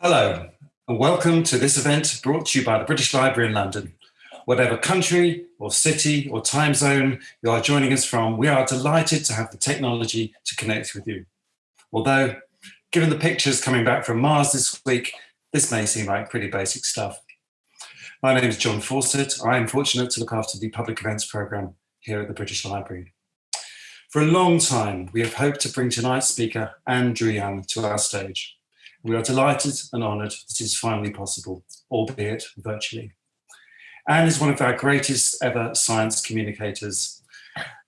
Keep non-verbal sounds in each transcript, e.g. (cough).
Hello, and welcome to this event brought to you by the British Library in London. Whatever country or city or time zone you are joining us from, we are delighted to have the technology to connect with you. Although, given the pictures coming back from Mars this week, this may seem like pretty basic stuff. My name is John Fawcett. I am fortunate to look after the public events programme here at the British Library. For a long time, we have hoped to bring tonight's speaker, Ann Druyan, to our stage. We are delighted and honoured that it is finally possible, albeit virtually. Ann is one of our greatest ever science communicators,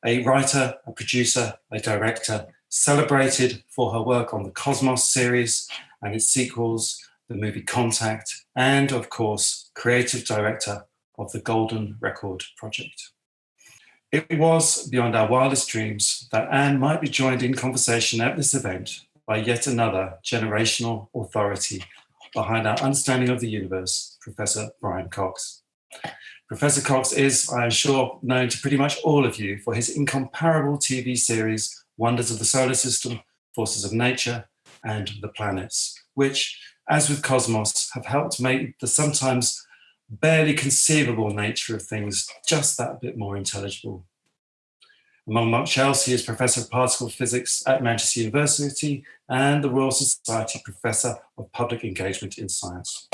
a writer, a producer, a director, celebrated for her work on the Cosmos series and its sequels, the movie Contact, and of course, creative director of the Golden Record Project. It was beyond our wildest dreams that Ann might be joined in conversation at this event by yet another generational authority behind our understanding of the universe, Professor Brian Cox. Professor Cox is, I am sure, known to pretty much all of you for his incomparable TV series, Wonders of the Solar System, Forces of Nature, and The Planets, which, as with Cosmos, have helped make the sometimes barely conceivable nature of things just that bit more intelligible. Among much else, he is Professor of Particle Physics at Manchester University and the Royal Society Professor of Public Engagement in Science.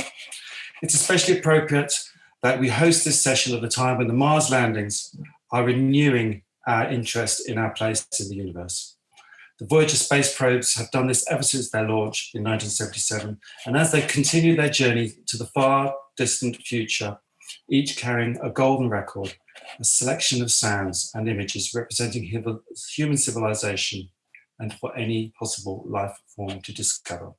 It's especially appropriate that we host this session at a time when the Mars landings are renewing our interest in our place in the universe. The Voyager space probes have done this ever since their launch in 1977, and as they continue their journey to the far distant future, each carrying a golden record a selection of sounds and images representing human civilization and for any possible life form to discover.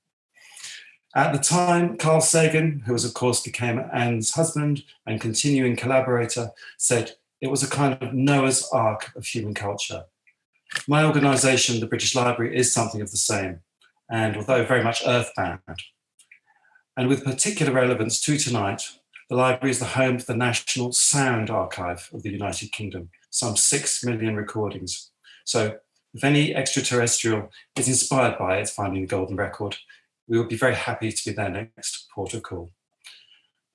At the time, Carl Sagan, who was of course became Ann's husband and continuing collaborator, said it was a kind of Noah's Ark of human culture. My organisation, the British Library, is something of the same, and although very much earthbound, and with particular relevance to tonight, the library is the home to the National Sound Archive of the United Kingdom, some six million recordings. So if any extraterrestrial is inspired by it finding the golden record, we will be very happy to be their next port of call.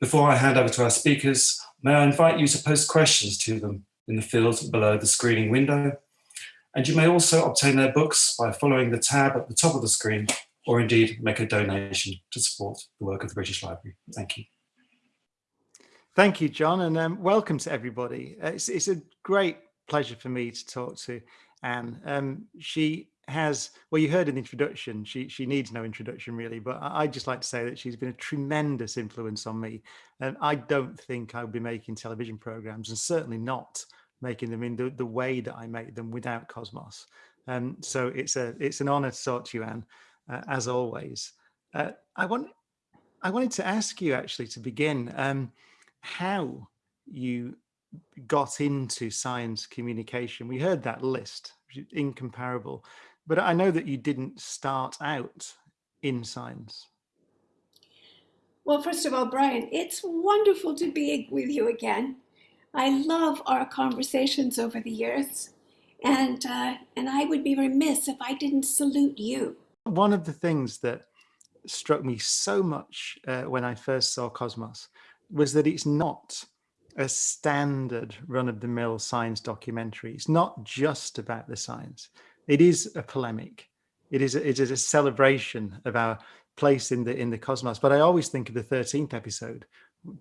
Before I hand over to our speakers, may I invite you to post questions to them in the field below the screening window. And you may also obtain their books by following the tab at the top of the screen, or indeed make a donation to support the work of the British Library. Thank you. Thank you, John, and um, welcome to everybody. Uh, it's, it's, a great pleasure for me to talk to Ann. Um, she has, well, you heard an introduction. She she needs no introduction really, but I, would just like to say that she's been a tremendous influence on me. And I don't think I would be making television programs, and certainly not making them in the, the way that I make them without Cosmos. Um, so it's a it's an honor to talk to you, Ann, uh, as always. Uh, I want I wanted to ask you actually to begin. Um, how you got into science communication. We heard that list, incomparable, but I know that you didn't start out in science. Well, first of all, Brian, it's wonderful to be with you again. I love our conversations over the years, and uh, and I would be remiss if I didn't salute you. One of the things that struck me so much uh, when I first saw Cosmos was that it's not a standard run-of-the-mill science documentary. It's not just about the science. It is a polemic. It is a, it is a celebration of our place in the in the cosmos. But I always think of the 13th episode,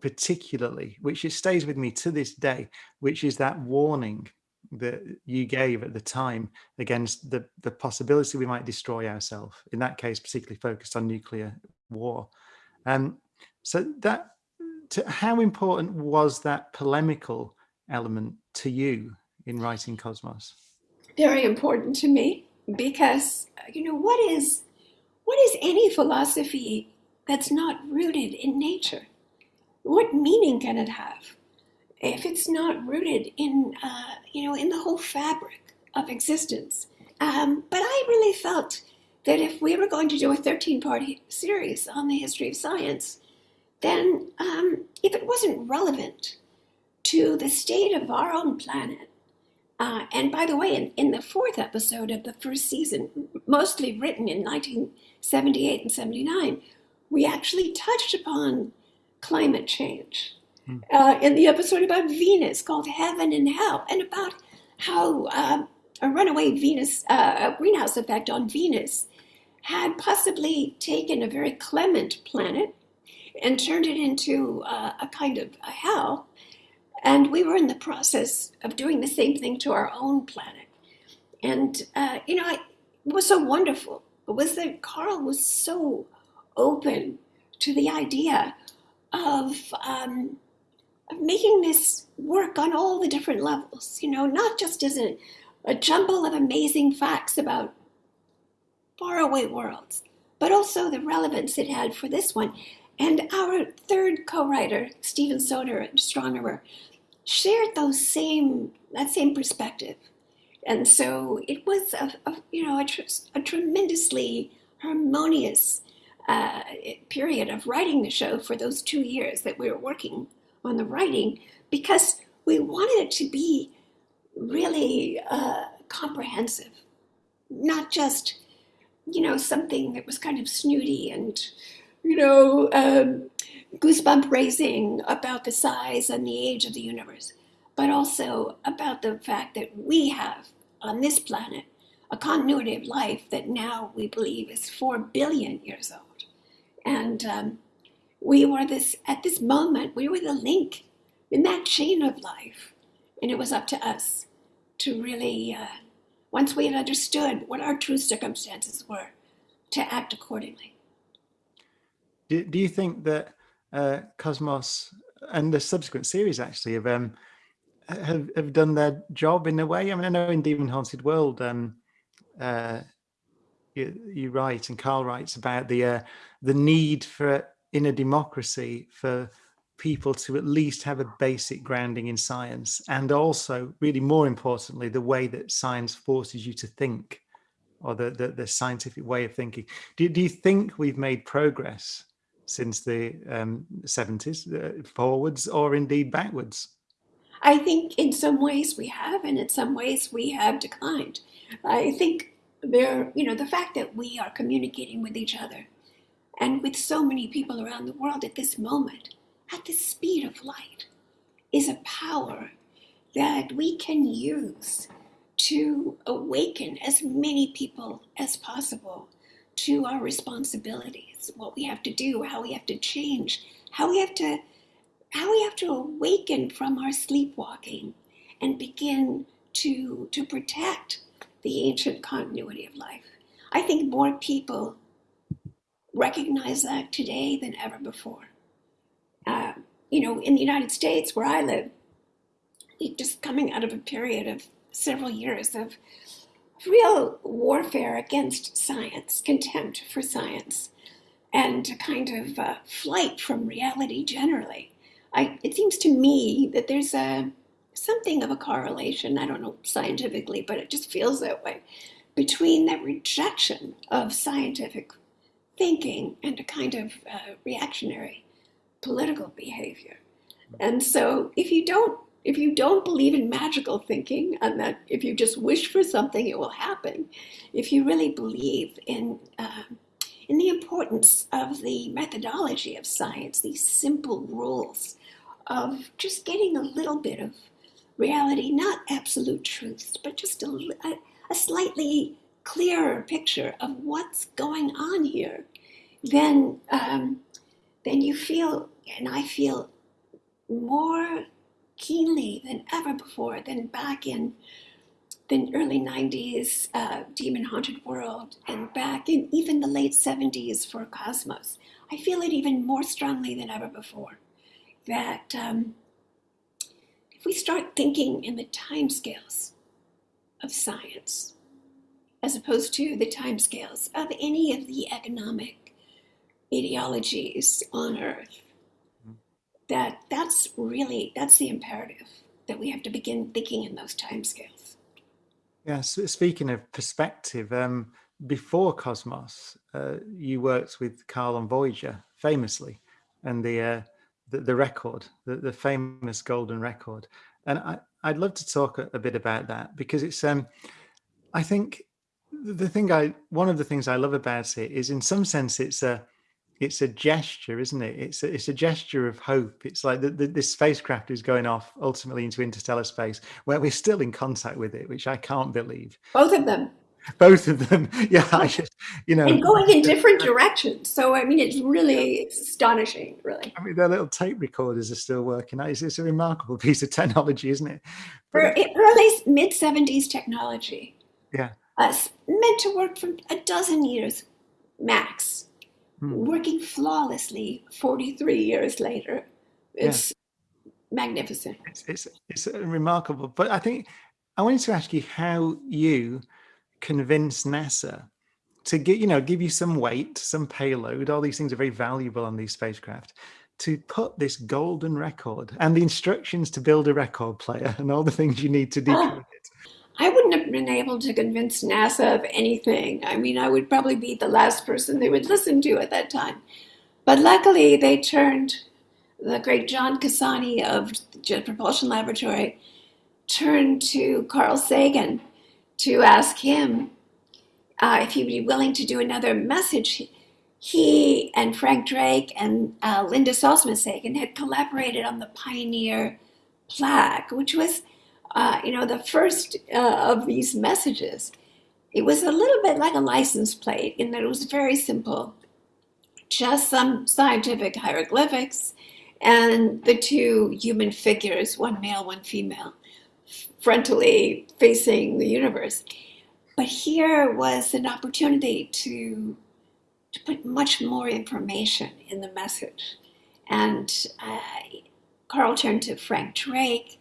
particularly, which it stays with me to this day, which is that warning that you gave at the time against the the possibility we might destroy ourselves. In that case, particularly focused on nuclear war. Um, so that to, how important was that polemical element to you in writing Cosmos? Very important to me because you know what is what is any philosophy that's not rooted in nature? What meaning can it have if it's not rooted in uh, you know in the whole fabric of existence? Um, but I really felt that if we were going to do a 13 part series on the history of science, then um, if it wasn't relevant to the state of our own planet, uh, and by the way, in, in, the fourth episode of the first season, mostly written in 1978 and 79, we actually touched upon climate change mm. uh, in the episode about Venus called Heaven and Hell, and about how uh, a runaway Venus, uh, a greenhouse effect on Venus, had possibly taken a very clement planet and turned it into uh, a kind of a hell. And we were in the process of doing the same thing to our own planet. And, uh, you know, it was so wonderful it was that Carl was so open to the idea of, um, of making this work on all the different levels, you know, not just as a, a jumble of amazing facts about faraway worlds, but also the relevance it had for this one. And our third co-writer, Stephen Soter, astronomer, shared those same that same perspective. And so it was a, a you know a, tr a, tremendously harmonious uh, period of writing the show for those two years that we were working on the writing because we wanted it to be really uh, comprehensive, not just you know something that was kind of snooty and you know um, goosebump raising about the size and the age of the universe, but also about the fact that we have on this planet a continuity of life that now we believe is four billion years old. And um, we were this, at this moment, we were the link in that chain of life. And it was up to us to really, uh, once we had understood what our true circumstances were, to act accordingly. Do, do you think that uh, Cosmos and the subsequent series actually have um, have, have done their job in a way. I mean, I know in Demon Haunted World, um, uh, you, you write and Carl writes about the uh, the need for in a democracy for people to at least have a basic grounding in science and also really more importantly the way that science forces you to think or the the, the scientific way of thinking do, do you think we've made progress since the um, 70s uh, forwards or indeed backwards? I think in some ways we have, and in some ways we have declined. I think there, you know, the fact that we are communicating with each other and with so many people around the world at this moment, at the speed of light, is a power that we can use to awaken as many people as possible to our responsibilities, what we have to do, how we have to change, how we have to how we have to awaken from our sleepwalking and begin to to protect the ancient continuity of life. I think more people recognize that today than ever before. Uh, you know, in the United States, where I live, just coming out of a period of several years of real warfare against science, contempt for science, and a kind of uh, flight from reality generally. I, it seems to me that there's a something of a correlation. I don't know scientifically, but it just feels that way between that rejection of scientific thinking and a kind of uh, reactionary political behavior. And so, if you don't if you don't believe in magical thinking and that if you just wish for something, it will happen, if you really believe in, uh, in the importance of the methodology of science, these simple rules of just getting a little bit of reality, not absolute truths, but just a, a, slightly clearer picture of what's going on here, then, um, then you feel, and I feel more keenly than ever before, than back in the early 90s uh, Demon Haunted World and back in even the late 70s for Cosmos. I feel it even more strongly than ever before that um, if we start thinking in the timescales of science, as opposed to the timescales of any of the economic ideologies on Earth, that that's really that's the imperative that we have to begin thinking in those timescales. Yeah, so speaking of perspective, um, before Cosmos, uh, you worked with Carl on Voyager famously, and the uh, the, the, record, the, the famous golden record, and I, I'd love to talk a, a bit about that because it's um, I think the thing I one of the things I love about it is in some sense it's a it's a gesture, isn't it? It's a, it's a gesture of hope. It's like the, the, this spacecraft is going off ultimately into interstellar space, where we're still in contact with it, which I can't believe. Both of them. Both of them, (laughs) yeah. I just, you know, and going in different (laughs) directions. So I mean, it's really it's astonishing, really. I mean, their little tape recorders are still working. It's, it's a remarkable (laughs) piece of technology, isn't it? For early mid seventies technology. Yeah. Uh, meant to work for a dozen years max hmm. working flawlessly 43 years later. It's yeah. magnificent. It's, it's, it's remarkable. But I think I wanted to ask you how you convince NASA to get, you know, give you some weight, some payload. All these things are very valuable on these spacecraft to put this golden record and the instructions to build a record player (laughs) and all the things you need to (laughs) decode it. I wouldn't have been able to convince NASA of anything. I mean, I would probably be the last person they would listen to at that time. But luckily, they turned the great John Casani of Jet Propulsion Laboratory turned to Carl Sagan to ask him uh, if he'd be willing to do another message. He and Frank Drake and uh, Linda Salzman Sagan had collaborated on the Pioneer plaque, which was uh, you know, the first uh, of these messages, it was a little bit like a license plate in that it was very simple, just some scientific hieroglyphics and the two human figures, one male, one female, frontally facing the universe. But here was an opportunity to, to put much more information in the message. And uh, Carl turned to Frank Drake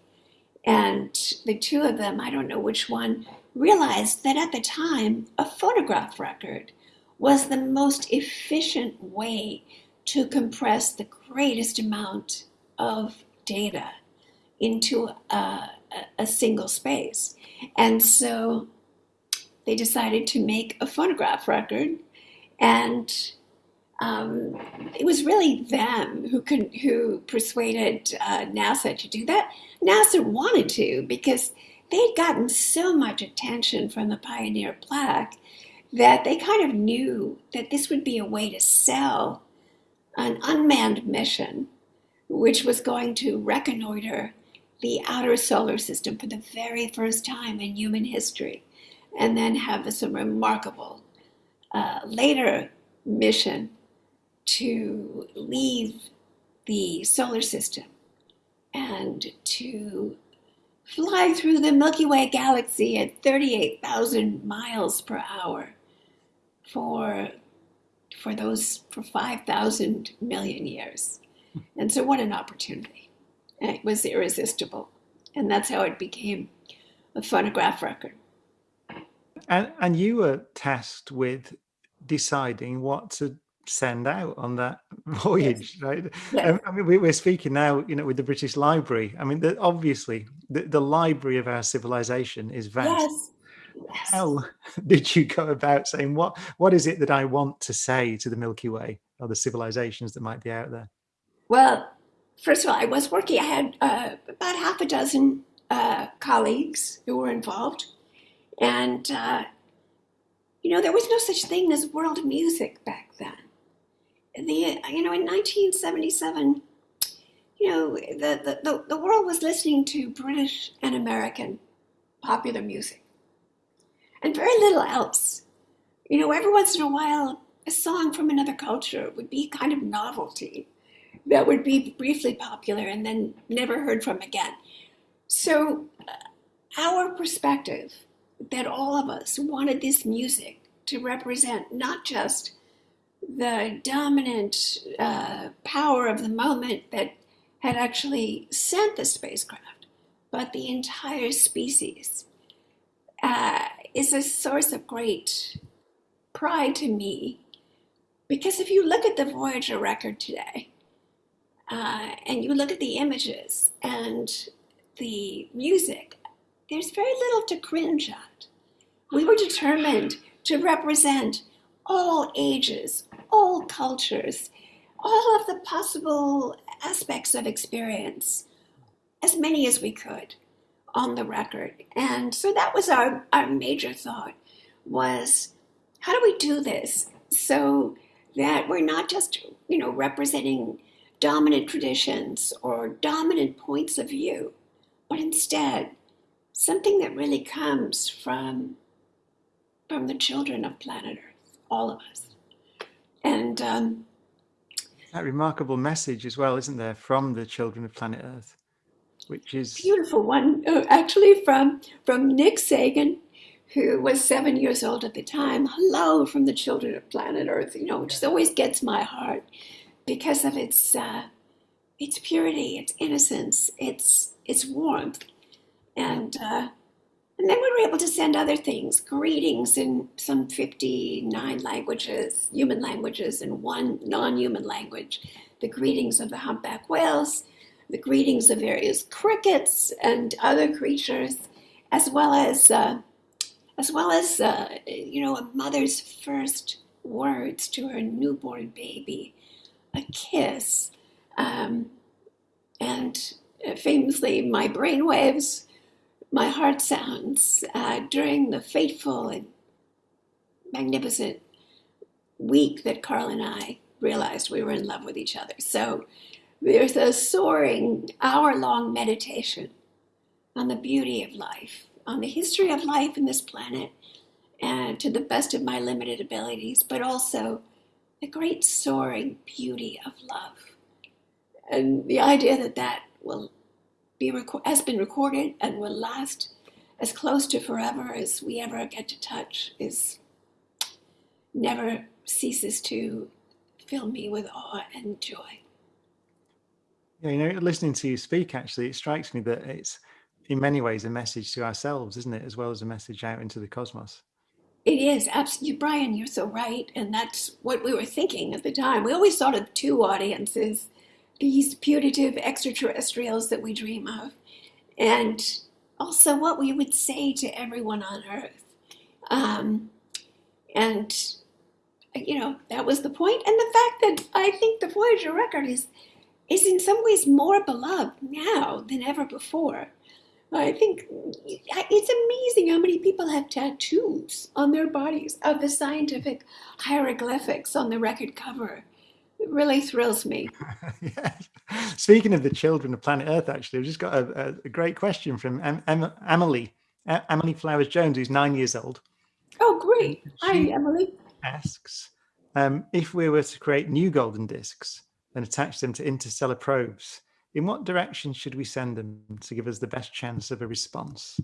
and the two of them, I don't know which one, realized that at the time, a phonograph record was the most efficient way to compress the greatest amount of data into a, a, single space. And so they decided to make a phonograph record and um, it was really them who who persuaded uh, NASA to do that. NASA wanted to because they'd gotten so much attention from the Pioneer plaque that they kind of knew that this would be a way to sell an unmanned mission, which was going to reconnoiter the outer solar system for the very first time in human history, and then have some remarkable uh, later mission to leave the solar system and to fly through the Milky Way galaxy at 38,000 miles per hour for for those for 5,000 million years. And so what an opportunity. It was irresistible. And that's how it became a phonograph record. And and you were tasked with deciding what to send out on that (laughs) voyage, yes. right? Yes. I mean, we, are speaking now, you know, with the British Library. I mean, the, obviously, the, the, library of our civilization is vast. Yes. How (laughs) did you go about saying what? What is it that I want to say to the Milky Way or the civilizations that might be out there? Well, first of all, I was working. I had uh, about half a dozen uh, colleagues who were involved, and uh, you know, there was no such thing as world music back then the you know in 1977 you know the, the, the world was listening to british and american popular music. And very little else. You know every once in a while a song from another culture would be kind of novelty that would be briefly popular and then never heard from again. So uh, our perspective that all of us wanted this music to represent not just the dominant uh, power of the moment that had actually sent the spacecraft, but the entire species, uh, is a source of great pride to me. Because if you look at the Voyager record today, uh, and you look at the images and the music, there's very little to cringe at. We were determined to represent all ages, all cultures, all of the possible aspects of experience, as many as we could on the record. And so that was our, our major thought was how do we do this so that we're not just, you know, representing dominant traditions or dominant points of view, but instead something that really comes from from the children of planet Earth, all of us. And um, that remarkable message as well, isn't there, from the children of planet Earth, which is beautiful one, uh, actually from from Nick Sagan, who was seven years old at the time. Hello from the children of planet Earth, you know, which always gets my heart because of its uh, its purity, its innocence, its its warmth, and uh, and then we were able to send other things, greetings in some 59 languages, human languages, and one non-human language, the greetings of the humpback whales, the greetings of various crickets and other creatures, as well as uh, as well as uh, you know a mother's first words to her newborn baby, a kiss, um, and uh, famously my brainwaves my heart sounds uh, during the fateful and magnificent week that Carl and I realized we were in love with each other. So there's a soaring hour long meditation on the beauty of life, on the history of life in this planet, and to the best of my limited abilities, but also the great soaring beauty of love. And the idea that that will be has been recorded and will last as close to forever as we ever get to touch is never ceases to fill me with awe and joy. Yeah, you know, listening to you speak, actually, it strikes me that it's in many ways a message to ourselves, isn't it, as well as a message out into the cosmos. It is absolutely, Brian. You're so right, and that's what we were thinking at the time. We always thought of two audiences: these putative extraterrestrials that we dream of, and also what we would say to everyone on Earth. Um, and, you know, that was the point. And the fact that I think the Voyager record is, is in some ways more beloved now than ever before. I think it's amazing how many people have tattoos on their bodies of the scientific hieroglyphics on the record cover it really thrills me. (laughs) yeah. Speaking of the children of planet Earth, actually, I've just got a, a great question from em, em, Emily, Emily Flowers Jones, who's nine years old. Oh, great. Hi, Emily. Asks um, if we were to create new golden discs and attach them to interstellar probes, in what direction should we send them to give us the best chance of a response?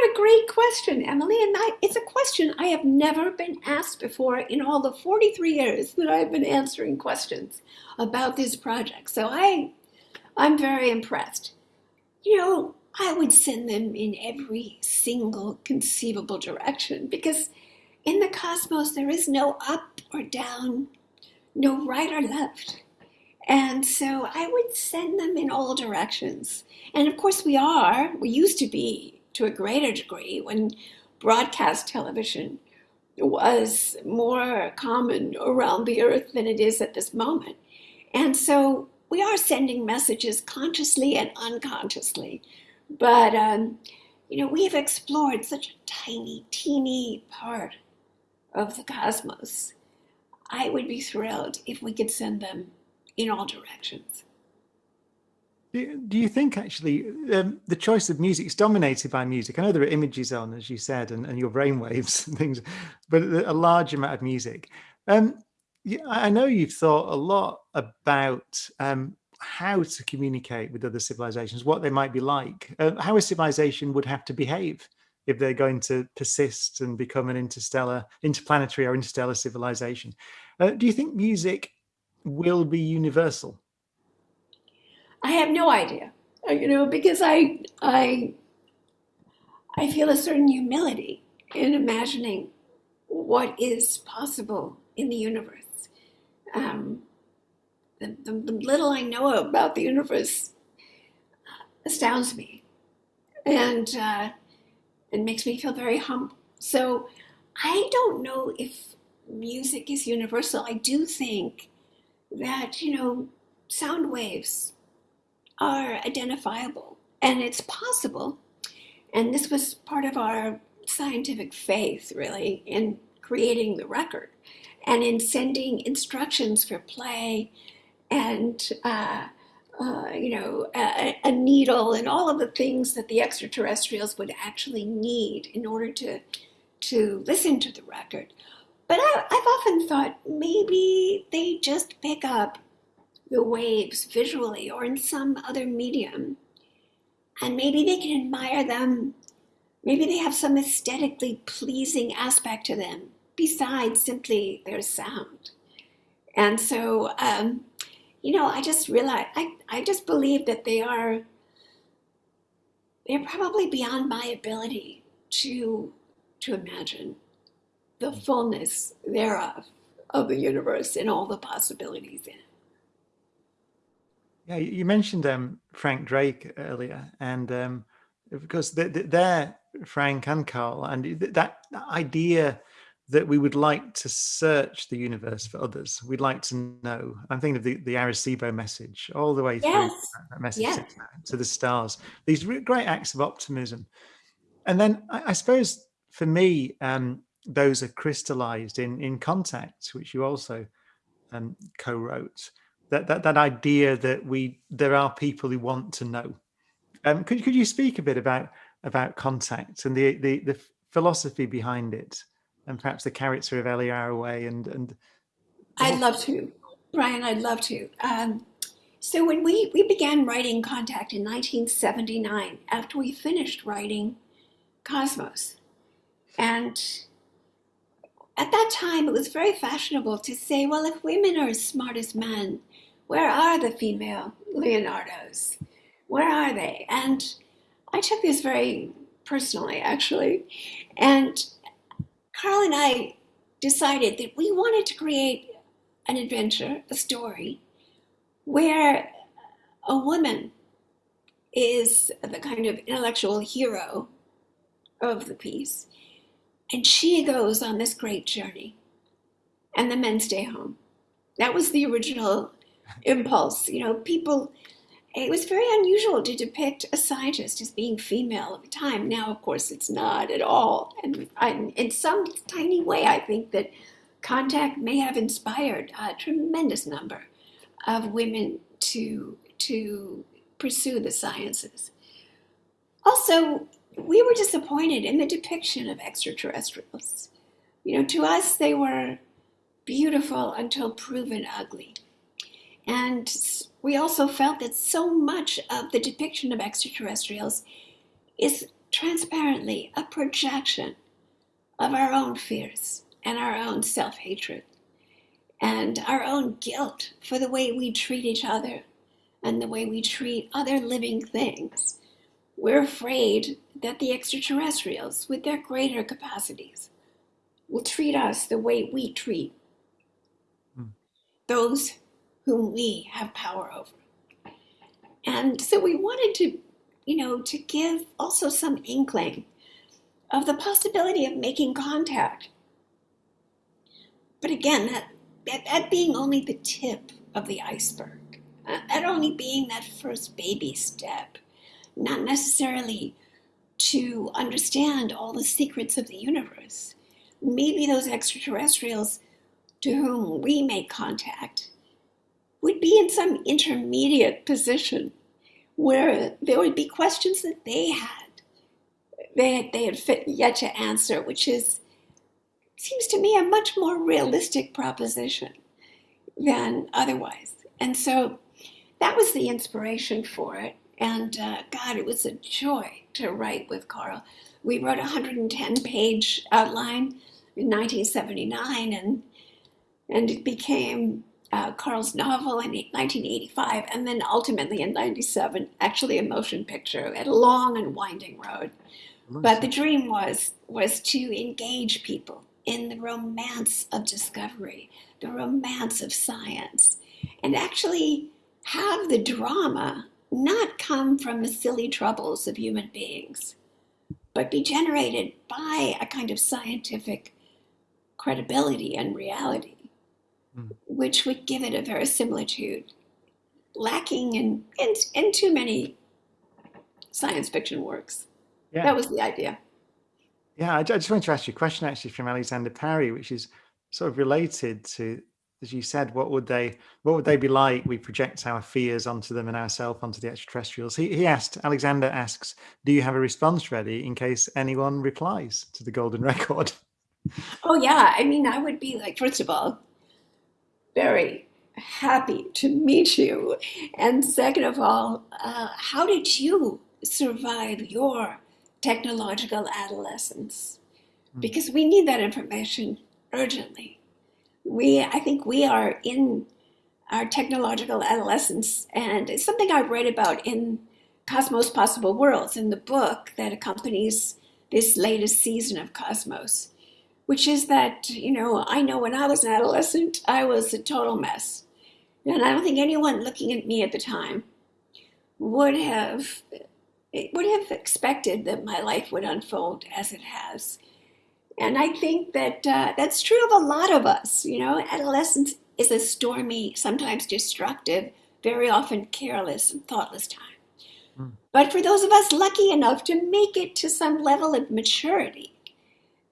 What a great question, Emily. And I, it's a question I have never been asked before in all the 43 years that I've been answering questions about this project. So I, I'm very impressed. You know, I would send them in every single conceivable direction because in the cosmos there is no up or down, no right or left. And so I would send them in all directions. And of course, we are, we used to be to a greater degree when broadcast television was more common around the earth than it is at this moment. And so we are sending messages consciously and unconsciously. But, um, you know, we have explored such a tiny, teeny part of the cosmos. I would be thrilled if we could send them in all directions. Do you think actually um, the choice of music is dominated by music? I know there are images on, as you said, and, and your brainwaves (laughs) and things, but a large amount of music. Um, I know you've thought a lot about um, how to communicate with other civilizations, what they might be like, uh, how a civilization would have to behave if they're going to persist and become an interstellar, interplanetary or interstellar civilization. Uh, do you think music will be universal? I have no idea, uh, you know, because I I I feel a certain humility in imagining what is possible in the universe. Um, the, the, the, little I know about the universe astounds me, and uh, it makes me feel very humble. So I don't know if music is universal. I do think that you know sound waves are identifiable and it's possible. And this was part of our scientific faith, really, in creating the record. and in sending instructions for play and uh, uh, you know a, a, needle and all of the things that the extraterrestrials would actually need in order to to listen to the record. But I, I've often thought maybe they just pick up the waves visually or in some other medium, and maybe they can admire them. Maybe they have some aesthetically pleasing aspect to them besides simply their sound. And so, um, you know, I just realized, I, I just believe that they are, they're probably beyond my ability to, to imagine the fullness thereof of the universe and all the possibilities in it. Yeah, you mentioned um, Frank Drake earlier, and um, because they're Frank and Carl, and that idea that we would like to search the universe for others. We'd like to know. I'm thinking of the, the Arecibo message all the way through that message yes. to the stars. These great acts of optimism. And then I, I suppose for me, um, those are crystallized in, in contact, which you also um, co-wrote. That, that that idea that we there are people who want to know. Um, could could you speak a bit about about contact and the the, the philosophy behind it? and perhaps the character of Ellie Arroway and and I'd love to, Brian. I'd love to. Um, so when we we began writing Contact in 1979, after we finished writing Cosmos, and at that time it was very fashionable to say, well, if women are as smart as men, where are the female Leonardos? Where are they? And I took this very personally, actually, and Carl and I decided that we wanted to create an adventure, a story, where a woman is the kind of intellectual hero of the piece, and she goes on this great journey, and the men stay home. That was the original impulse. You know, people it was very unusual to depict a scientist as being female at the time. Now, of course, it's not at all. And I, in some tiny way, I think that Contact may have inspired a tremendous number of women to, to pursue the sciences. Also, we were disappointed in the depiction of extraterrestrials. You know, to us, they were beautiful until proven ugly. And we also felt that so much of the depiction of extraterrestrials is transparently a projection of our own fears and our own self hatred and our own guilt for the way we treat each other and the way we treat other living things. We're afraid that the extraterrestrials, with their greater capacities, will treat us the way we treat hmm. those whom we have power over. And so we wanted to, you know, to give also some inkling of the possibility of making contact. But again, that, that, that being only the tip of the iceberg, uh, that only being that first baby step, not necessarily to understand all the secrets of the universe. Maybe those extraterrestrials to whom we make contact would be in some intermediate position where there would be questions that they had they they had fit yet to answer, which is seems to me a much more realistic proposition than otherwise. And so that was the inspiration for it. And uh, God, it was a joy to write with Carl. We wrote a 110 page outline in 1979, and and it became uh, Carl's novel in 1985, and then ultimately in 97, actually a motion picture at a long and winding road. But the dream was was to engage people in the romance of discovery, the romance of science, and actually have the drama not come from the silly troubles of human beings, but be generated by a kind of scientific credibility and reality. Which would give it a verisimilitude lacking in, in, in too many science fiction works. Yeah. That was the idea. Yeah, I, just wanted to ask you a question actually from Alexander Parry, which is sort of related to as you said, what would they what would they be like? We project our fears onto them and ourselves onto the extraterrestrials. He, he asked, Alexander asks, do you have a response ready in case anyone replies to the golden (laughs) record? Oh yeah, I mean, I would be like, first of all, very happy to meet you, and second of all, uh, how did you survive your technological adolescence? Hmm. Because we need that information urgently we I think we are in our technological adolescence, and it's something I write about in Cosmos Possible Worlds in the book that accompanies this latest season of Cosmos, which is that, you know, I know when I was an adolescent, I was a total mess. And I don't think anyone looking at me at the time would have would have expected that my life would unfold as it has. And I think that uh, that's true of a lot of us. You know, adolescence is a stormy, sometimes destructive, very often careless and thoughtless time. Mm. But for those of us lucky enough to make it to some level of maturity,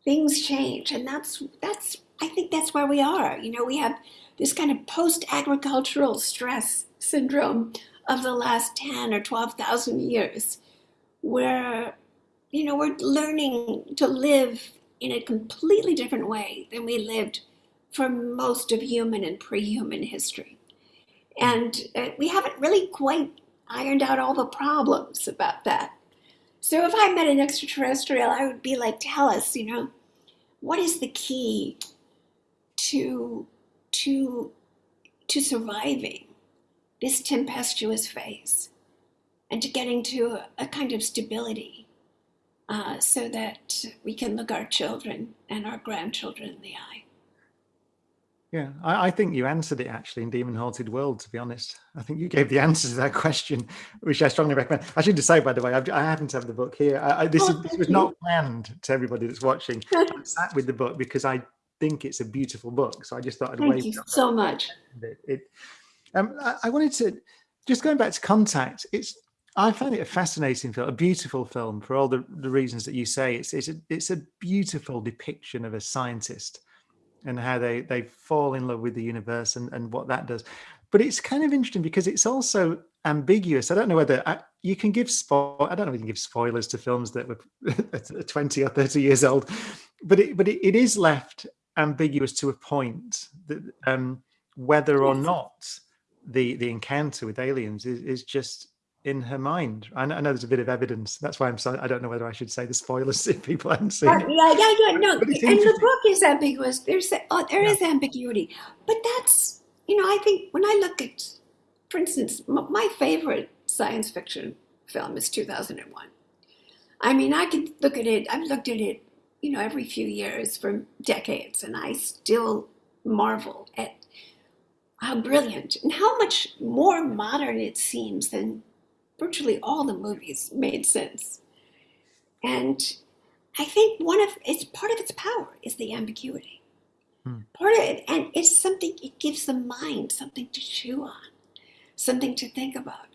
things change. And that's, that's, I think that's where we are. You know, we have this kind of post agricultural stress syndrome of the last 10 or 12,000 years where, you know, we're learning to live in a completely different way than we lived for most of human and pre-human history. And uh, we haven't really quite ironed out all the problems about that. So if I met an extraterrestrial, I would be like, tell us, you know, what is the key to to to surviving this tempestuous phase and to getting to a, kind of stability uh, so that we can look our children and our grandchildren in the eye. Yeah, I, I, think you answered it actually in Demon Haunted World, to be honest. I think you gave the (laughs) answer to that question, which I strongly recommend. I should just say, by the way, I've, I happen to have the book here. I, I, this, oh, is, this was you. not planned to everybody that's watching. (laughs) I sat with the book because I think it's a beautiful book. So I just thought I'd Thank you so much. It, it um, I wanted to, just going back to Contact, it's I find it a fascinating film, a beautiful film for all the, the reasons that you say. It's it's a, it's a beautiful depiction of a scientist and how they they fall in love with the universe and, and what that does. But it's kind of interesting because it's also ambiguous. I don't know whether I, you can give spoil. I don't know if you can give spoilers to films that were (laughs) 20 or 30 years old, but it, but it, it is left ambiguous to a point that um, whether or not the the encounter with aliens is, is just in her mind. I know, I know, there's a bit of evidence. That's why I'm so, I don't know whether I should say the spoilers (laughs) if people haven't seen uh, it. Yeah, yeah, yeah. No, and the book is ambiguous. There's oh, there yeah. is ambiguity, but that's you know I think when I look at, for instance, my favorite science fiction film is 2001. I mean, I could look at it. I've looked at it, you know, every few years for decades, and I still marvel at how brilliant and how much more modern it seems than virtually all the movies made sense. And I think one of it's part of its power is the ambiguity. Hmm. Part of it, and it's something it gives the mind something to chew on, something to think about.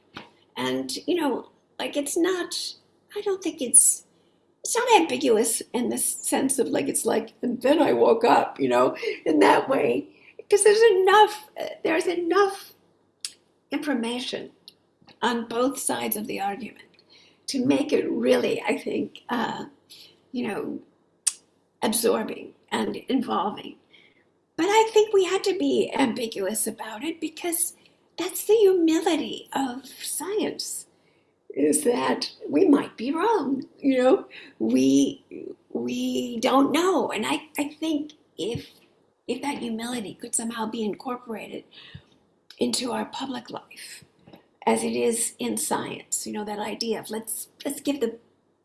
And you know, like it's not. I don't think it's it's not ambiguous in the sense of like it's like and then I woke up, you know, in that way because there's enough there's enough information on both sides of the argument. To make it really, I think, uh, you know, absorbing and involving. But I think we had to be ambiguous about it because that's the humility of science is that we might be wrong you know? We we don't know. And i i think if if that humility could somehow be incorporated into our public life as it is in science. You know, that idea of let's let's give the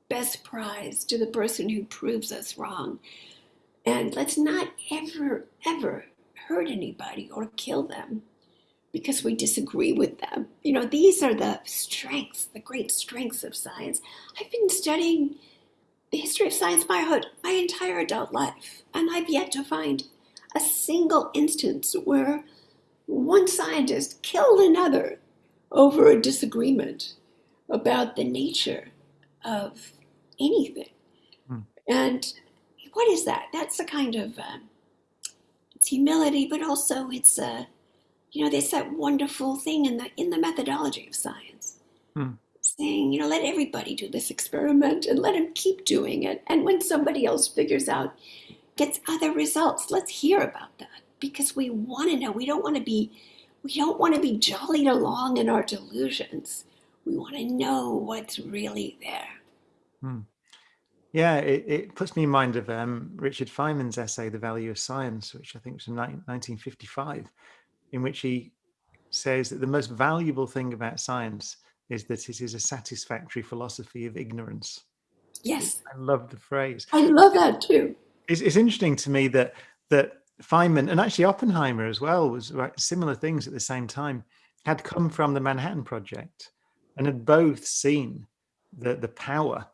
best prize to the person who proves us wrong. And let's not ever, ever hurt anybody or kill them because we disagree with them. You know, these are the strengths, the great strengths of science. I've been studying the history of science my, my entire adult life, and I've yet to find a single instance where one scientist killed another over a disagreement about the nature of anything. Hmm. And what is that? That's a kind of uh, it's humility, but also it's a, you know, there's that wonderful thing in the in the methodology of science, hmm. saying, you know, let everybody do this experiment and let them keep doing it. And when somebody else figures out, gets other results, let's hear about that because we want to know. We don't want to be, we don't want to be jollied along in our delusions. We want to know what's really there. Hmm. Yeah, it, it, puts me in mind of um, Richard Feynman's essay, The Value of Science, which I think was from 1955, in which he says that the most valuable thing about science is that it is a satisfactory philosophy of ignorance. Yes. I love the phrase. I love that too. It's, it's interesting to me that that Feynman and actually Oppenheimer as well was similar things at the same time had come from the Manhattan Project and had both seen the the power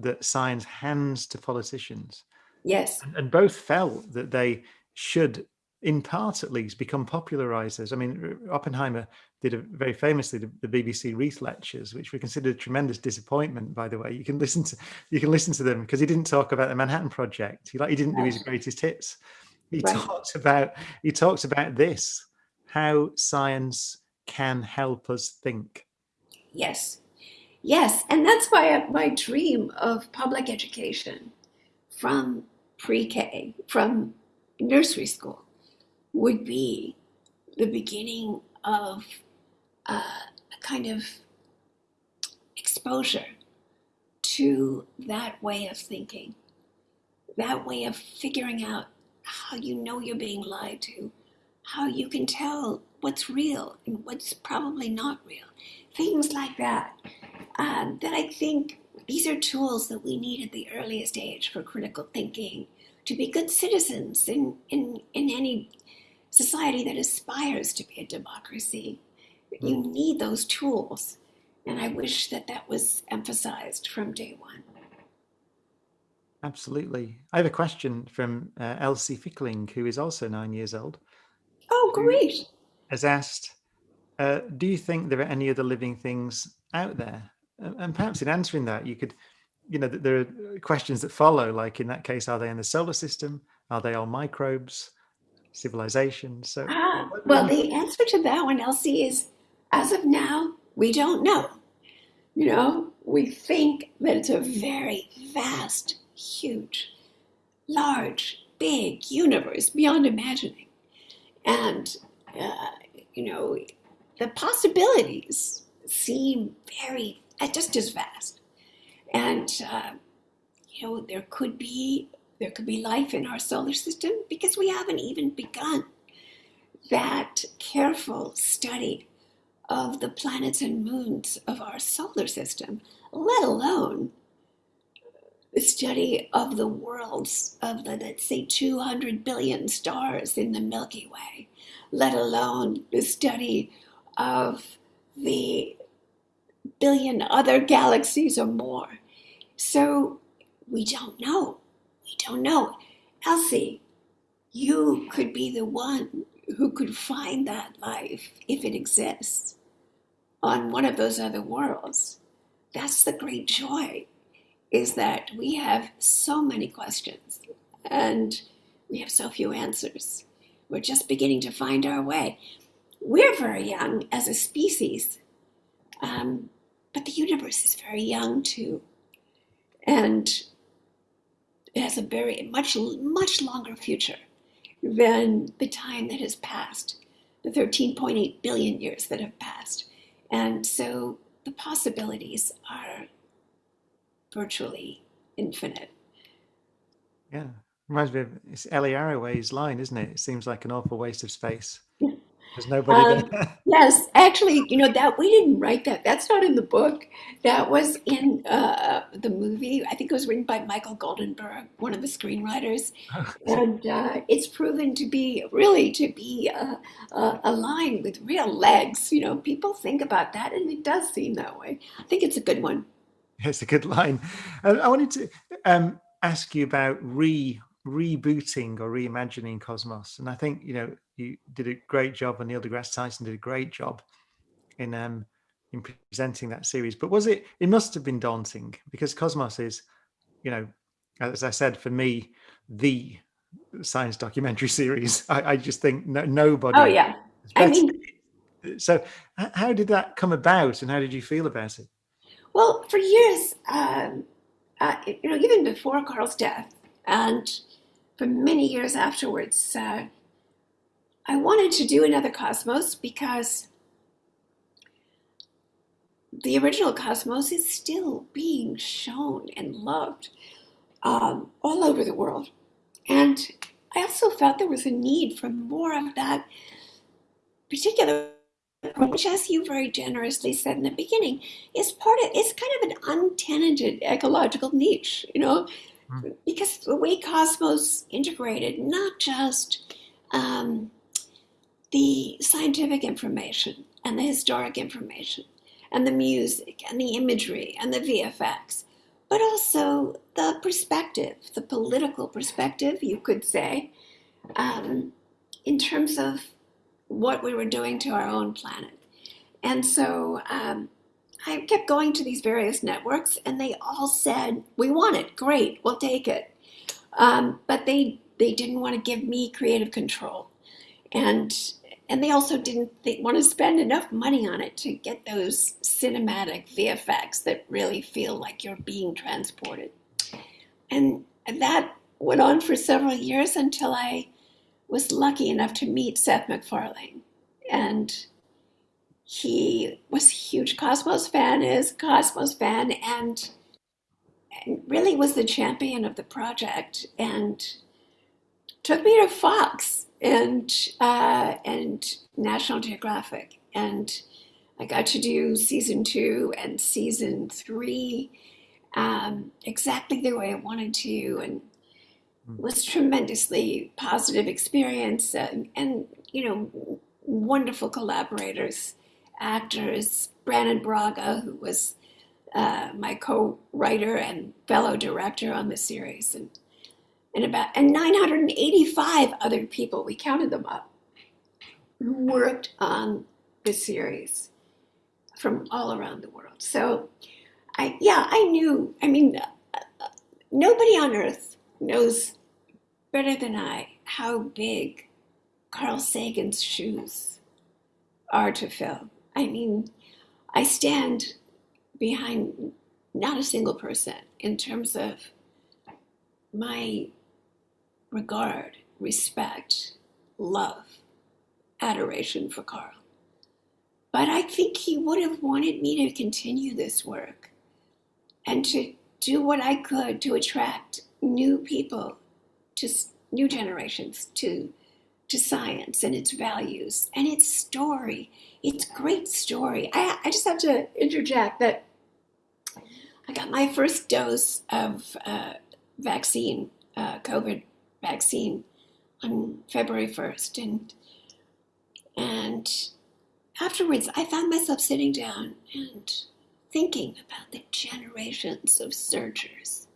that science hands to politicians. Yes. And, and both felt that they should, in part at least, become popularizers. I mean, uh, Oppenheimer did a, very famously the, the, BBC Reith lectures, which were considered a tremendous disappointment. By the way, you can listen to you can listen to them because he didn't talk about the Manhattan Project. He like he didn't do his greatest hits. He right. talked about he talked about this, how science can help us think. Yes, Yes, and that's why my dream of public education from pre-K, from nursery school, would be the beginning of uh, a kind of exposure to that way of thinking, that way of figuring out how you know you're being lied to, how you can tell what's real and what's probably not real, things like that um, that I think these are tools that we need at the earliest age for critical thinking to be good citizens in, in, in any society that aspires to be a democracy. You hmm. need those tools. And I wish that that was emphasized from day one. Absolutely. I have a question from uh, Elsie Fickling, who is also nine years old. Oh, great. Has asked, uh, do you think there are any other living things out there and perhaps in answering that, you could, you know, there are questions that follow, like in that case, are they in the solar system? Are they all microbes, civilizations? So, ah, well, the answer to that one, Elsie, is as of now, we don't know. You know, we think that it's a very vast, huge, large, big universe beyond imagining. And, uh, you know, the possibilities seem very just as vast. And uh, you know, there could be there could be life in our solar system because we haven't even begun that careful study of the planets and moons of our solar system, let alone the study of the worlds of the, let's say, 200 billion stars in the Milky Way, let alone the study of the billion other galaxies or more. So we don't know. We don't know. Elsie, you could be the one who could find that life if it exists on one of those other worlds. That's the great joy, is that we have so many questions and we have so few answers. We're just beginning to find our way. We're very young as a species. Um, but the universe is very young too. And it has a very much much longer future than the time that has passed, the 13.8 billion years that have passed. And so the possibilities are virtually infinite. Yeah. Reminds me of it's Ellie Arroway's line, isn't it? It seems like an awful waste of space. There's nobody um, (laughs) yes, actually, you know that we didn't write that. That's not in the book. That was in uh, the movie. I think it was written by Michael Goldenberg, one of the screenwriters, (laughs) and uh, it's proven to be really to be uh, a line with real legs. You know, people think about that, and it does seem that way. I think it's a good one. (laughs) It's a good line. I wanted to um, ask you about re rebooting or reimagining Cosmos, and I think you know you did a great job, and Neil deGrasse Tyson did a great job in um, in presenting that series. But was it? It must have been daunting because Cosmos is, you know, as I said, for me, the science documentary (laughs) series. I, I just think no, nobody. Oh yeah. I mean, so how did that come about, and how did you feel about it? Well, for years, um, uh, you know, even before Carl's death, and for many years afterwards, uh, I wanted to do another Cosmos because the original Cosmos is still being shown and loved um, all over the world. And I also felt there was a need for more of that particular which as you very generously said in the beginning is part of it's kind of an untenanted ecological niche you know mm. because the way cosmos integrated not just um, the scientific information and the historic information and the music and the imagery and the vfx but also the perspective the political perspective you could say um, in terms of what we were doing to our own planet. And so um, I kept going to these various networks, and they all said, "We want it. Great, we'll take it." Um, but they they didn't want to give me creative control, and and they also didn't want to spend enough money on it to get those cinematic VFX that really feel like you're being transported. And that went on for several years until I was lucky enough to meet Seth MacFarlane. And he was a huge Cosmos fan, is Cosmos fan, and, and really was the champion of the project and took me to Fox and uh, and National Geographic. And I got to do season two and season three um, exactly the way I wanted to. And was tremendously positive experience and, and you know wonderful collaborators actors Brannon Braga who was uh, my co-writer and fellow director on the series and and about and 985 other people we counted them up who worked on the series from all around the world. So i yeah i knew i mean uh, uh nobody on earth knows better than I how big Carl Sagan's shoes are to fill. I mean, I stand behind not a single person in terms of my regard, respect, love, adoration for Carl. But I think he would have wanted me to continue this work and to do what I could to attract new people to new generations to to science and its values and its story. Its great story. I, I just have to interject that i got my first dose of uh, vaccine uh, covid vaccine on february 1st and and afterwards i found myself sitting down and thinking about the generations of searchers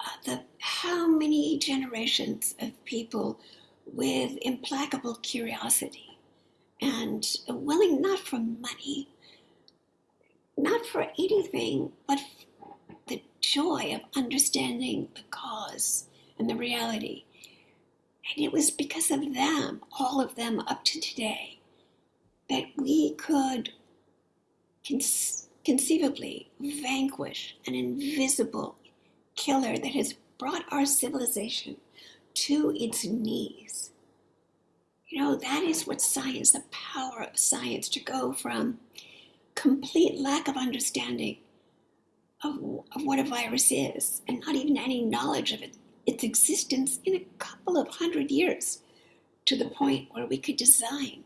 uh, the how many generations of people with implacable curiosity and willing not for money, not for anything, but the joy of understanding the cause and the reality. And it was because of them, all of them up to today, that we could conceivably vanquish an invisible killer that has brought our civilization to its knees. You know, that is what science, the power of science, to go from complete lack of understanding of, of what a virus is and not even any knowledge of it, its existence in a couple of hundred years to the point where we could design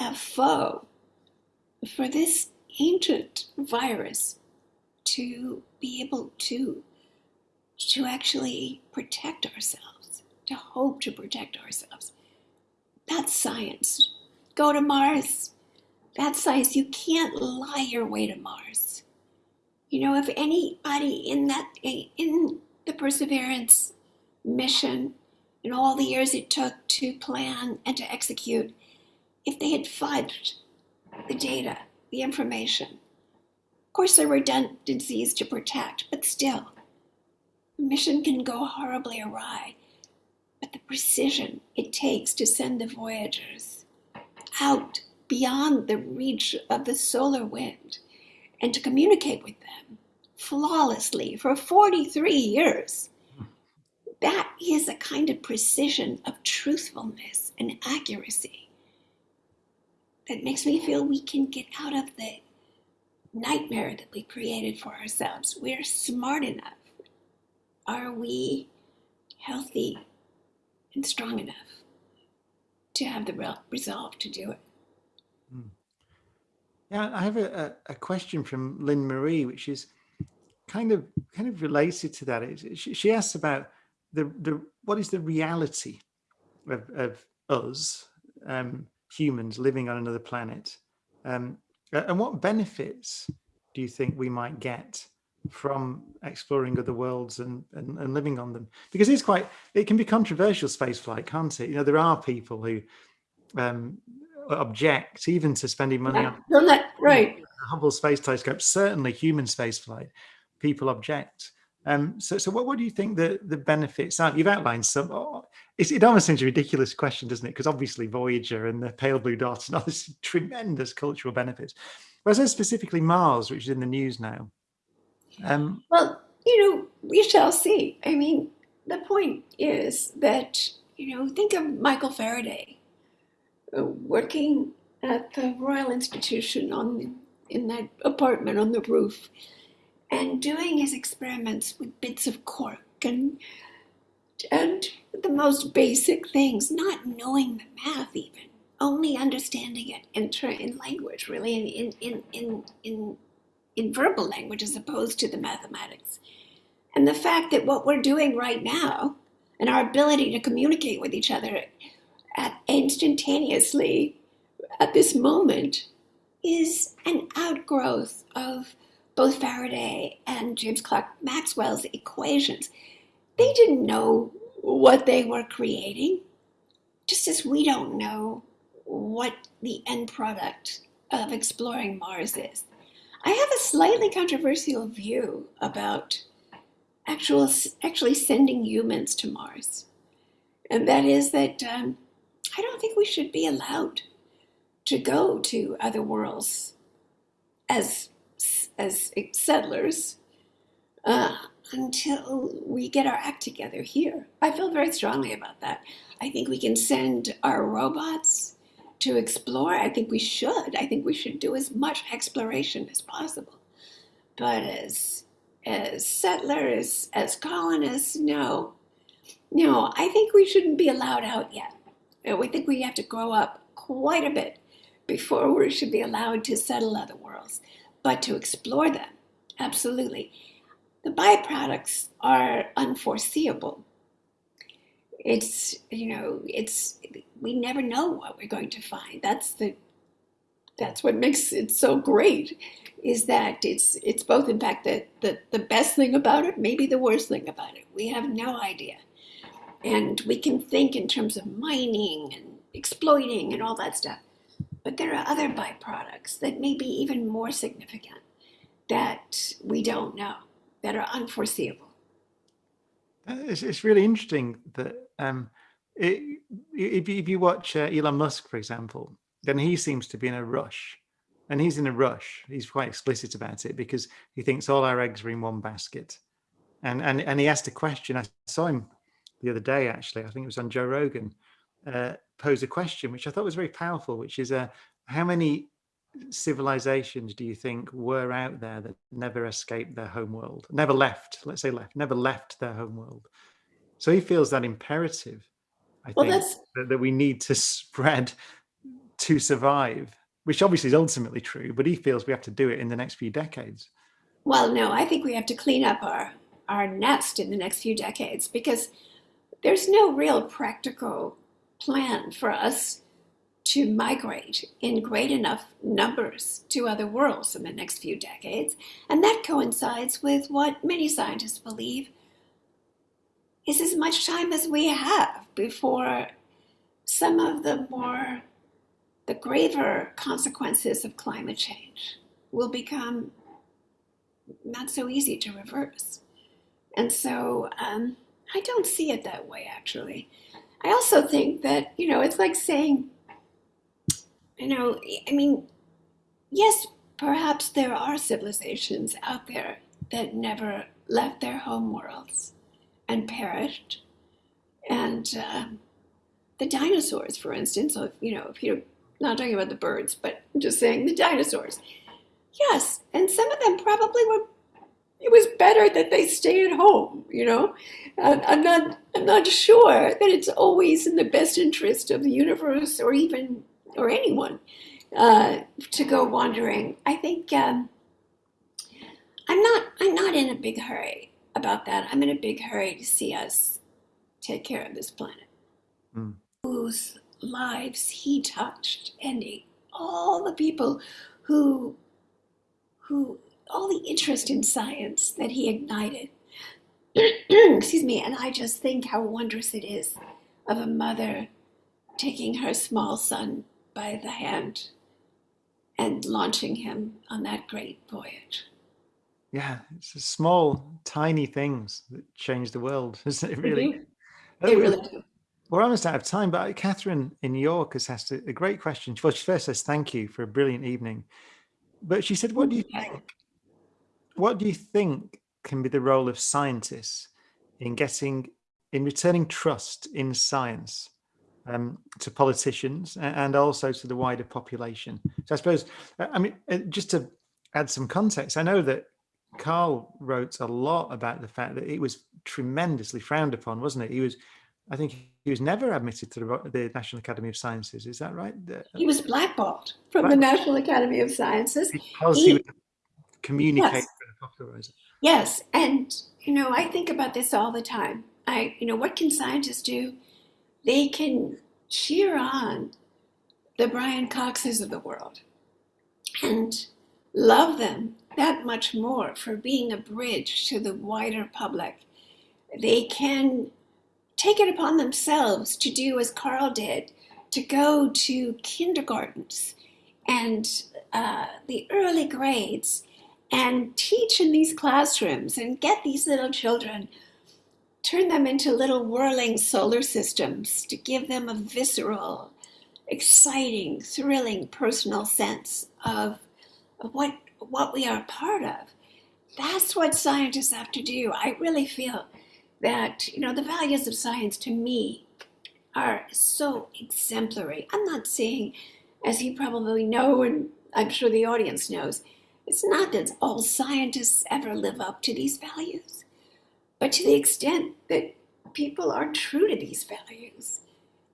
a foe for this ancient virus to be able to to actually protect ourselves, to hope to protect ourselves. That's science. Go to Mars. That's science. You can't lie your way to Mars. You know, if anybody in that in the Perseverance mission in all the years it took to plan and to execute, if they had fudged the data, the information, course, there were redundancies to protect, but still, the mission can go horribly awry. but the precision it takes to send the Voyagers out beyond the reach of the solar wind and to communicate with them flawlessly for 43 years. That is a kind of precision of truthfulness and accuracy that makes me feel we can get out of the nightmare that we created for ourselves. We're smart enough. Are we healthy and strong enough to have the resolve to do it? Hmm. Yeah, I have a, a, question from Lynn Marie, which is kind of kind of related to that. She, she asks about the the what is the reality of, of us um, humans living on another planet, um, and what benefits do you think we might get from exploring other worlds and, and, and living on them? Because it's quite it can be controversial space flight, can't it? You know, there are people who um, object even to spending money yeah, on that, right. Hubble Space Telescope, certainly human spaceflight, people object. Um, so, so what, what do you think the, the benefits are? You've outlined some. Oh, it almost seems a ridiculous question, doesn't it? Because obviously Voyager and the pale blue dot and all this (laughs) tremendous cultural benefits. I specifically Mars, which is in the news now. Um, well, you know, we shall see. I mean, the point is that, you know, think of Michael Faraday uh, working at the Royal Institution on in that apartment on the roof and doing his experiments with bits of cork and and the most basic things, not knowing the math even, only understanding it in, in language, really, in, in, in, in, in verbal language as opposed to the mathematics. And the fact that what we're doing right now and our ability to communicate with each other at instantaneously at this moment is an outgrowth of both Faraday and James Clerk Maxwell's equations. They didn't know what they were creating, just as we don't know what the end product of exploring Mars is. I have a slightly controversial view about actual, actually sending humans to Mars. And that is that um, I don't think we should be allowed to go to other worlds as as settlers uh, until we get our act together here. I feel very strongly about that. I think we can send our robots to explore. I think we should. I think we should do as much exploration as possible. But as as settlers, as colonists, no. No, I think we shouldn't be allowed out yet. We think we have to grow up quite a bit before we should be allowed to settle other worlds, but to explore them, absolutely. The byproducts are unforeseeable. It's, you know, it's, we never know what we're going to find. That's the, that's what makes it so great is that it's, it's both, in fact, the, the, the best thing about it, maybe the worst thing about it. We have no idea. And we can think in terms of mining and exploiting and all that stuff. But there are other byproducts that may be even more significant that we don't know, that are unforeseeable. Uh, it's, it's really interesting that um, it, if, if you watch uh, Elon Musk, for example, then he seems to be in a rush. And he's in a rush. He's quite explicit about it because he thinks all our eggs are in one basket. And, and, and he asked a question. I saw him the other day, actually, I think it was on Joe Rogan, uh, pose a question, which I thought was very powerful, which is uh, how many civilizations do you think were out there that never escaped their home world, never left, let's say left, never left their home world? So he feels that imperative, I well, think, that, that we need to spread to survive, which obviously is ultimately true, but he feels we have to do it in the next few decades. Well, no, I think we have to clean up our, our nest in the next few decades because there's no real practical plan for us to migrate in great enough numbers to other worlds in the next few decades. And that coincides with what many scientists believe is as much time as we have before some of the more, the graver consequences of climate change will become not so easy to reverse. And so um, I don't see it that way, actually. I also think that, you know, it's like saying, you know, I mean, yes, perhaps there are civilizations out there that never left their home worlds and perished. And uh, the dinosaurs, for instance, so if, you know, if you're not talking about the birds, but just saying the dinosaurs. Yes, and some of them probably were it was better that they stay at home you know? I'm not i'm not sure that it's always in the best interest of the universe or even or anyone uh, to go wandering. I think um, i'm not i'm not in a big hurry about that. I'm in a big hurry to see us take care of this planet. Mm. whose lives he touched and all the people who who all the interest in science that he ignited. (clears throat) Excuse me, and I just think how wondrous it is of a mother taking her small son by the hand and launching him on that great voyage. Yeah, it's small, tiny things that change the world, (laughs) isn't it? Mm-hmm. Really, they really do. We're almost out of time, but uh, Catherine in New York has asked a great question. Well, she first says thank you for a brilliant evening, but she said, "What do you think what do you think can be the role of scientists in getting, in returning trust in science um, to politicians and also to the wider population? So I suppose, uh, I mean, uh, just to add some context, I know that Carl wrote a lot about the fact that it was tremendously frowned upon, wasn't it? He was, I think he was never admitted to the, the National Academy of Sciences. Is that right? He was blackballed from the National Academy of Sciences. Because he, he would communicate yes popularize it. Yes, and you know, I think about this all the time. I, you know, what can scientists do? They can cheer on the Brian Coxes of the world and love them that much more for being a bridge to the wider public. They can take it upon themselves to do as Carl did, to go to kindergartens and uh, the early grades and teach in these classrooms and get these little children, turn them into little whirling solar systems to give them a visceral, exciting, thrilling personal sense of, of what, what we are part of. That's what scientists have to do. I really feel that, you know, the values of science to me are so exemplary. I'm not saying, as you probably know, and I'm sure the audience knows, it's not that all scientists ever live up to these values, but to the extent that people are true to these values,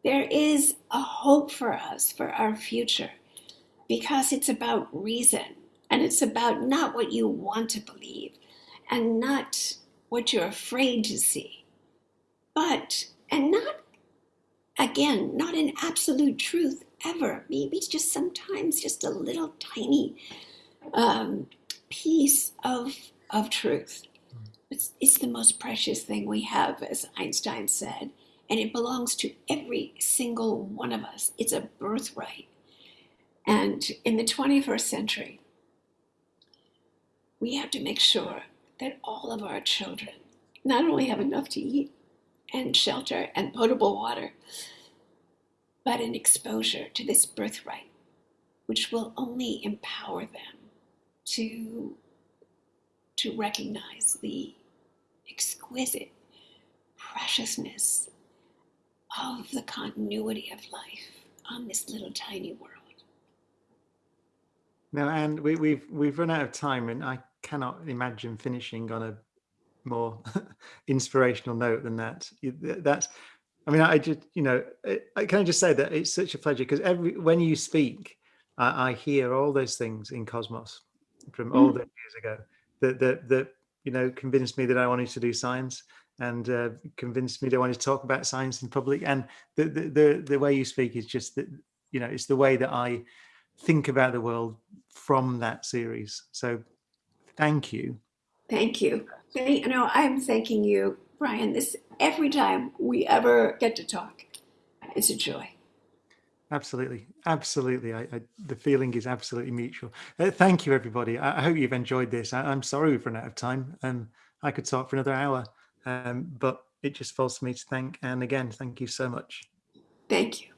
there is a hope for us for our future because it's about reason and it's about not what you want to believe and not what you're afraid to see, but, and not, again, not an absolute truth ever. Maybe just sometimes just a little tiny um, piece of, of truth. It's, it's the most precious thing we have, as Einstein said, and it belongs to every single one of us. It's a birthright. And in the 21st century, we have to make sure that all of our children not only have enough to eat and shelter and potable water, but an exposure to this birthright, which will only empower them to, to recognize the exquisite preciousness of the continuity of life on this little tiny world. Now, and we, we've we've run out of time, and I cannot imagine finishing on a more (laughs) inspirational note than that. That's, I mean, I just, you know, I, can I just say that it's such a pleasure because every when you speak, I, I hear all those things in Cosmos, from all mm. those years ago that, that, that, you know, convinced me that I wanted to do science and uh, convinced me that I wanted to talk about science in public. And the, the, the, the way you speak is just that, you know, it's the way that I think about the world from that series. So thank you. Thank you. You know, I'm thanking you, Brian, this every time we ever get to talk. It's a joy. Absolutely, absolutely. I, I, the feeling is absolutely mutual. Uh, thank you, everybody. I, I, hope you've enjoyed this. I, am sorry we've run out of time. Um, I could talk for another hour, um, but it just falls to me to thank Ann again. Thank you so much. Thank you.